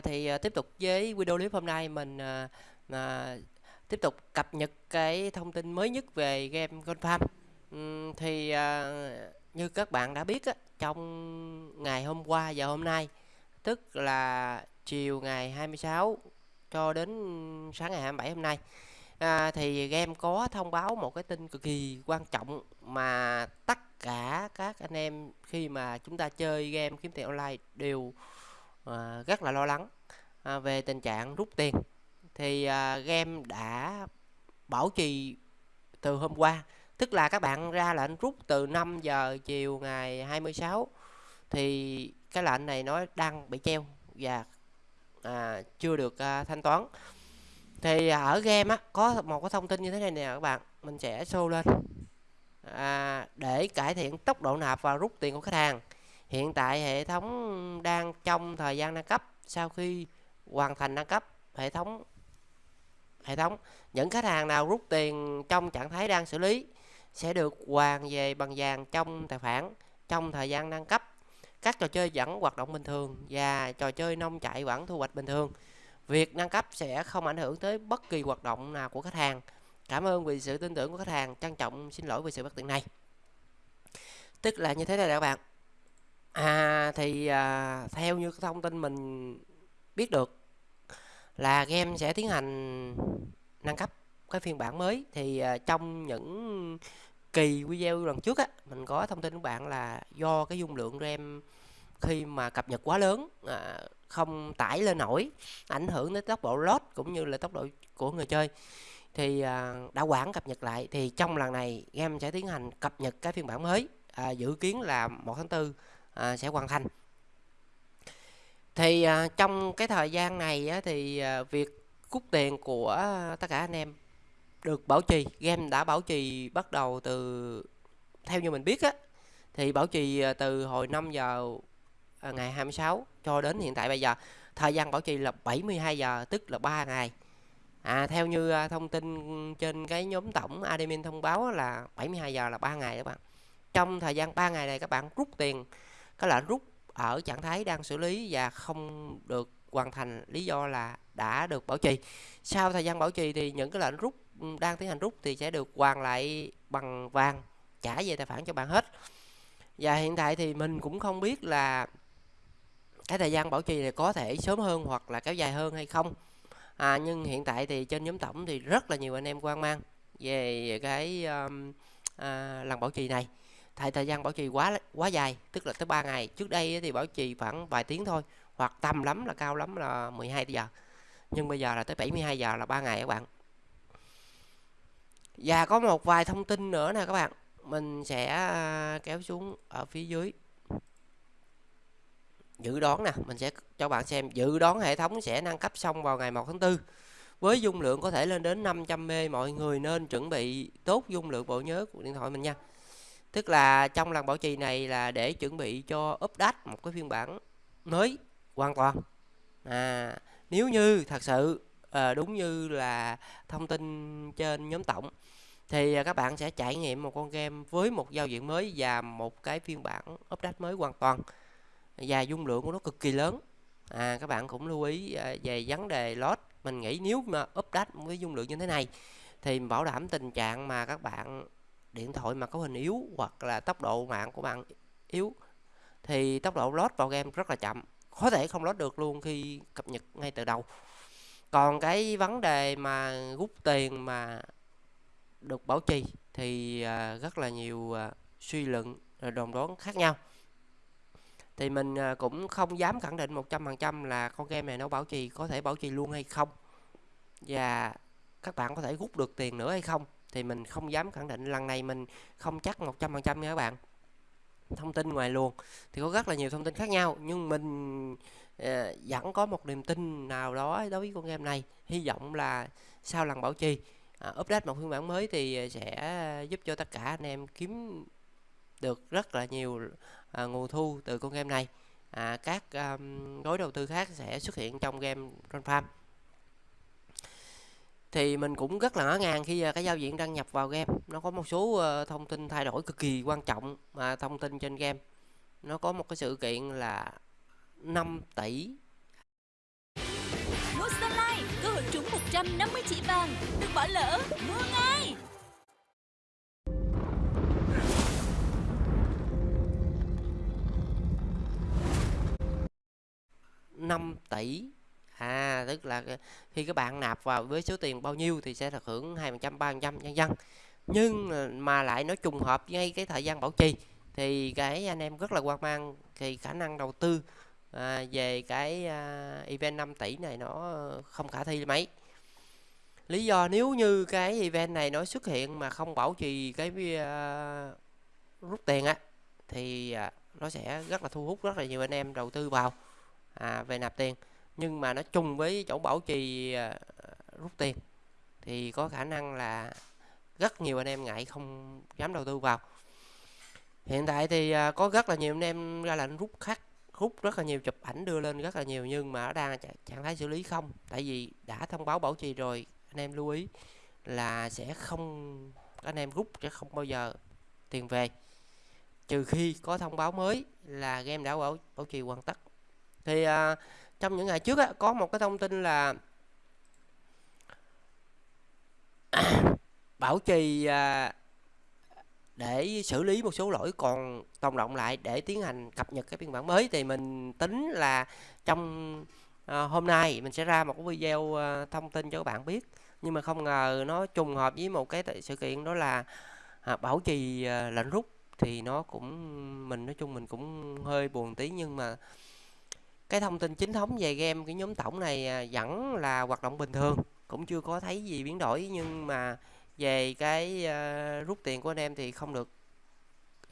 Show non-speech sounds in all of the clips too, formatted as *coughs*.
À, thì ờ, tiếp tục với video clip hôm nay mình à, à, tiếp tục cập nhật cái thông tin mới nhất về game Gold Farm. Thì à, như các bạn đã biết á, trong ngày hôm qua và hôm nay, tức là chiều ngày 26 cho đến sáng ngày 27 hôm nay, à, thì game có thông báo một cái tin cực kỳ quan trọng mà tất cả các anh em khi mà chúng ta chơi game kiếm tiền online đều à, rất là lo lắng à, về tình trạng rút tiền. Thì à, game đã bảo trì từ hôm qua tức là các bạn ra lệnh rút từ 5 giờ chiều ngày 26 thì cái lệnh này nó đang bị treo và à, chưa được à, thanh toán. Thì à, ở game á có một cái thông tin như thế này nè các bạn mình sẽ show lên. À, để cải thiện tốc độ nạp và rút tiền của khách hàng hiện tại hệ thống đang trong thời gian nâng cấp. Sau khi hoàn thành nâng cấp, hệ thống hệ thống, những khách hàng nào rút tiền trong trạng thái đang xử lý sẽ được hoàn về bằng vàng trong tài khoản trong thời gian nâng cấp. Các trò chơi vẫn hoạt động bình thường và trò chơi nông chạy vẫn thu hoạch bình thường. Việc nâng cấp sẽ không ảnh hưởng tới bất kỳ hoạt động nào của khách hàng. Cảm ơn vì sự tin tưởng của khách hàng, trân trọng, xin lỗi vì sự bất tiện này. Tức là như thế này các bạn à thì à, theo như thông tin mình biết được là game sẽ tiến hành nâng cấp cái phiên bản mới. Thì à, trong những kỳ video lần trước á mình có thông tin với bạn là do cái dung lượng RAM khi mà cập nhật quá lớn à, không tải lên nổi ảnh hưởng đến tốc độ load cũng như là tốc độ của người chơi. Thì à, đã quản cập nhật lại. Thì trong lần này game sẽ tiến hành cập nhật cái phiên bản mới à, dự kiến là 1 tháng 4 à, sẽ hoàn thành. Thì à, trong cái thời gian này á, thì à, việc cút tiền của tất cả anh em được bảo trì game đã bảo trì bắt đầu từ theo như mình biết á thì bảo trì à, từ hồi 5 giờ à, ngày 26 cho đến hiện tại bây giờ. Thời gian bảo trì là 72 giờ tức là 3 ngày. À, theo như à, thông tin trên cái nhóm tổng admin thông báo là 72 giờ là 3 ngày các bạn. Trong thời gian 3 ngày này các bạn rút tiền cái lệnh rút ở trạng thái đang xử lý và không được hoàn thành lý do là đã được bảo trì. Sau thời gian bảo trì thì những cái lệnh rút đang tiến hành rút thì sẽ được hoàn lại bằng vàng trả về tài khoản cho bạn hết. Và hiện tại thì mình cũng không biết là cái thời gian bảo trì này có thể sớm hơn hoặc là kéo dài hơn hay không. À, nhưng hiện tại thì trên nhóm tổng thì rất là nhiều anh em quan mang về cái um, à, lần bảo trì này tại thời gian bảo trì quá quá dài, tức là tới 3 ngày. Trước đây thì bảo trì khoảng vài tiếng thôi, hoặc tầm lắm là cao lắm là 12 giờ. Nhưng bây giờ là tới 72 giờ là 3 ngày các bạn. Và có một vài thông tin nữa nè các bạn. Mình sẽ à, kéo xuống ở phía dưới. Dự đoán nè, mình sẽ cho bạn xem. Dự đoán hệ thống sẽ nâng cấp xong vào ngày 1 tháng 4 với dung lượng có thể lên đến 500 m mọi người nên chuẩn bị tốt dung lượng bộ nhớ của điện thoại mình nha tức là trong lần bảo trì này là để chuẩn bị cho update một cái phiên bản mới hoàn toàn. À nếu như thật sự à, đúng như là thông tin trên nhóm tổng thì ờ, các bạn sẽ trải nghiệm một con game với một giao diện mới và một cái phiên bản update mới hoàn toàn. Và dung lượng của nó cực kỳ lớn. À các bạn cũng lưu ý ờ, về vấn đề load. Mình nghĩ nếu mà update với dung lượng như thế này thì bảo đảm tình trạng mà các bạn điện thoại mà có hình yếu hoặc là tốc độ mạng của bạn yếu, thì tốc độ load vào game rất là chậm, có thể không load được luôn khi cập nhật ngay từ đầu. Còn cái vấn đề mà rút tiền mà được bảo trì thì à, rất là nhiều à, suy luận à, đồn đoán khác nhau. Thì mình cũng không dám khẳng định 100% là con game này nó bảo trì, có thể bảo trì luôn hay không. Và các bạn có thể rút được tiền nữa hay không thì mình không dám khẳng định lần này mình không chắc 100% nha các bạn. Thông tin ngoài luồng thì có rất là nhiều thông tin khác nhau nhưng mình uh, vẫn có một niềm tin nào đó đối với con game này. Hy vọng là sau lần bảo trì uh, update một phiên bản mới thì ờ, sẽ giúp cho tất cả anh em kiếm được rất là nhiều uh, nguồn thu từ con game này. À, các um, gói đầu tư khác sẽ xuất hiện trong game Run Farm thì mình cũng rất là ngỡ ngàng khi à, cái giao diện đăng nhập vào game nó có một số ờ, thông tin thay đổi cực kỳ quan trọng mà thông tin trên game nó có một cái sự kiện là 5 tỷ trúng 150 chỉ vàng. Đừng bỏ lỡ, mua ngay! năm tỷ tức là khi các bạn nạp vào với số tiền bao nhiêu thì sẽ được hưởng hai phần trăm ba phần trăm nhân dân. Nhưng mà lại nó trùng hợp ngay cái thời gian bảo trì thì cái anh em rất là quan mang thì khả năng đầu tư à, về cái à, event 5 tỷ này nó không khả thi mấy. Lý do nếu như cái event này nó xuất hiện mà không bảo trì cái à, rút tiền á thì à, nó sẽ rất là thu hút rất là nhiều anh em đầu tư vào à, về nạp tiền nhưng mà nó chung với chỗ bảo trì à, rút tiền thì có khả năng là rất nhiều anh em ngại không dám đầu tư vào. Hiện tại thì à, có rất là nhiều anh em ra lệnh rút khác hút rất là nhiều chụp ảnh đưa lên rất là nhiều nhưng mà nó đang trạng thái xử lý không. Tại vì đã thông báo bảo trì rồi anh em lưu ý là sẽ không anh em rút sẽ không bao giờ tiền về. Trừ khi có thông báo mới là game đã bảo bảo trì hoàn tất. Thì à, trong những ngày trước á, có một cái thông tin là *coughs* bảo trì à, để xử lý một số lỗi còn tồn động lại để tiến hành cập nhật cái phiên bản mới. Thì mình tính là trong à, hôm nay mình sẽ ra một cái video à, thông tin cho các bạn biết. Nhưng mà không ngờ nó trùng hợp với một cái sự kiện đó là à, bảo trì à, lệnh rút. Thì nó cũng mình nói chung mình cũng hơi buồn tí nhưng mà cái thông tin chính thống về game cái nhóm tổng này à, vẫn là hoạt động bình thường. Cũng chưa có thấy gì biến đổi nhưng mà về cái uh, rút tiền của anh em thì không được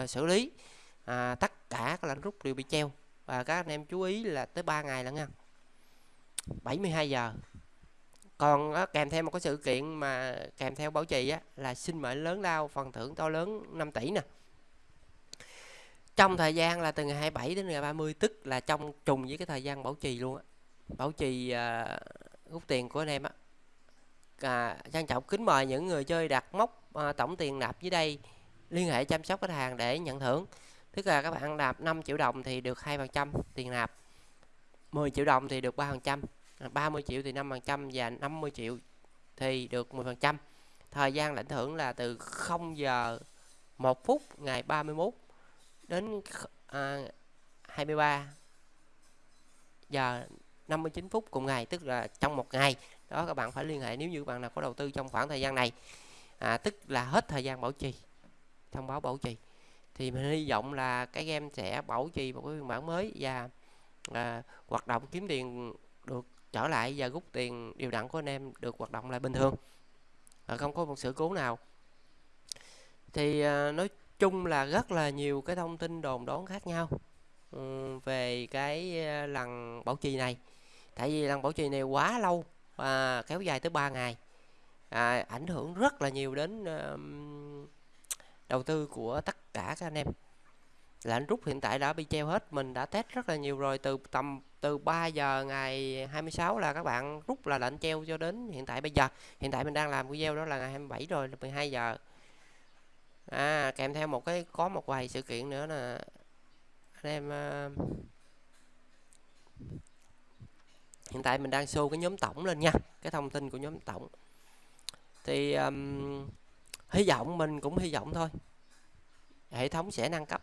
uh, xử lý. À, tất cả các lệnh rút đều bị treo. Và các anh em chú ý là tới 3 ngày lận nha. 72 giờ. Còn uh, kèm theo một cái sự kiện mà kèm theo bảo trì á, là xin mệnh lớn lao phần thưởng to lớn 5 tỷ nè trong thời gian là từ ngày 27 đến ngày 30 tức là trong trùng với cái thời gian bảo trì luôn á. Bảo trì uh, rút tiền của anh em á. À, trang trọng kính mời những người chơi đặt mốc à, tổng tiền nạp dưới đây. Liên hệ chăm sóc khách hàng để nhận thưởng. Tức là các bạn nạp 5 triệu đồng thì được 2% tiền nạp 10 triệu đồng thì được 3% 30 triệu thì 5% và 50 triệu thì được 10% thời gian lãnh thưởng là từ 0 giờ 1 phút ngày 31 đến à, 23 giờ 59 phút cùng ngày tức là trong một ngày. Đó các bạn phải liên hệ nếu như bạn nào có đầu tư trong khoảng thời gian này. À, tức là hết thời gian bảo trì thông báo bảo trì. Thì mình hy vọng là cái game sẽ bảo trì một cái phiên bản mới và à, hoạt động kiếm tiền được trở lại và rút tiền điều đặn của anh em được hoạt động lại bình thường. À, không có một sự cố nào. Thì à, nói chung là rất là nhiều cái thông tin đồn đoán khác nhau ừ, về cái ờ, lần bảo trì này. Tại vì lần bảo trì này quá lâu và kéo dài tới 3 ngày. À, ảnh hưởng rất là nhiều đến uh, đầu tư của tất cả các anh em. Lệnh rút hiện tại đã bị treo hết mình đã test rất là nhiều rồi từ tầm từ 3 giờ ngày 26 là các bạn rút là lệnh treo cho đến hiện tại bây giờ. Hiện tại mình đang làm video đó là ngày 27 rồi là 12 giờ à kèm theo một cái có một vài sự kiện nữa là anh em uh, hiện tại mình đang show cái nhóm tổng lên nha cái thông tin của nhóm tổng. Thì um, hy vọng mình cũng hy vọng thôi. Hệ thống sẽ nâng cấp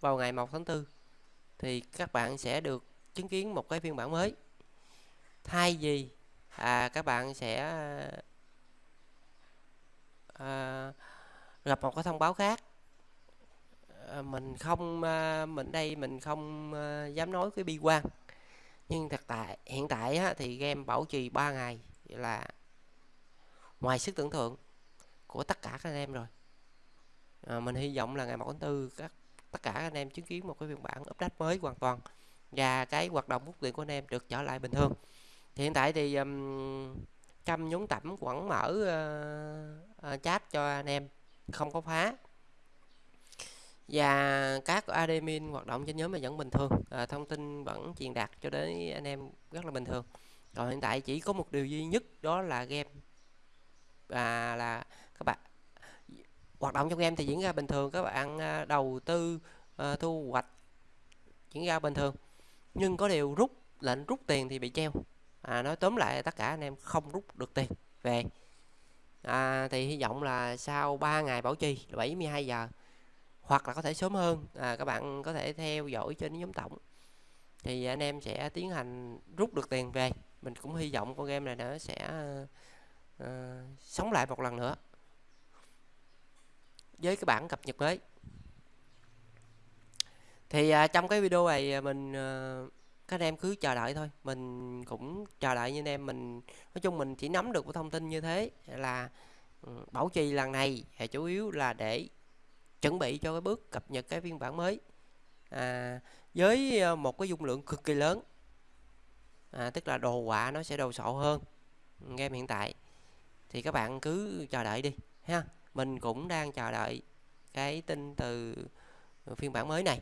vào ngày 1 tháng 4 thì các bạn sẽ được chứng kiến một cái phiên bản mới. Thay vì à, các bạn sẽ à, gặp một cái thông báo khác. Ờ, mình không ờ, mình đây mình không ờ, dám nói cái bi quan. Nhưng thực tại hiện tại á, thì game bảo trì 3 ngày là ngoài sức tưởng tượng của tất cả các anh em rồi. À, mình hy vọng là ngày 1 tháng 4 các tất cả các anh em chứng kiến một cái phiên bản update mới hoàn toàn và cái hoạt động rút tiền của anh em được trở lại bình thường. Thì hiện tại thì um, trăm nhúng tẩm vẫn mở uh, uh, chat cho anh em không có phá. Và các admin hoạt động trên nhóm là vẫn bình thường. À, thông tin vẫn truyền đạt cho đến anh em rất là bình thường. Còn hiện tại chỉ có một điều duy nhất đó là game. Và là các bạn hoạt động trong game thì diễn ra bình thường các bạn à, đầu tư uh, thu hoạch diễn ra bình thường. Nhưng có điều rút lệnh rút tiền thì bị treo. À, nói tóm lại tất cả anh em không rút được tiền về à, thì hy vọng là sau 3 ngày bảo trì là 72 giờ hoặc là có thể sớm hơn. À, các bạn có thể theo dõi trên nhóm tổng. Thì anh em sẽ tiến hành rút được tiền về. Mình cũng hy vọng con game này nó sẽ uh, sống lại một lần nữa. Với cái bản cập nhật mới. Thì uh, trong cái video này à, mình uh, các anh em cứ chờ đợi thôi. Mình cũng chờ đợi như anh em mình nói chung mình chỉ nắm được cái thông tin như thế là ừ, bảo trì lần này thì chủ yếu là để chuẩn bị cho cái bước cập nhật cái phiên bản mới. À, với ờ, một cái dung lượng cực kỳ lớn. À, tức là đồ họa nó sẽ đồ sộ hơn ừ, game hiện tại. Thì các bạn cứ chờ đợi đi ha. Mình cũng đang chờ đợi cái tin từ phiên bản mới này.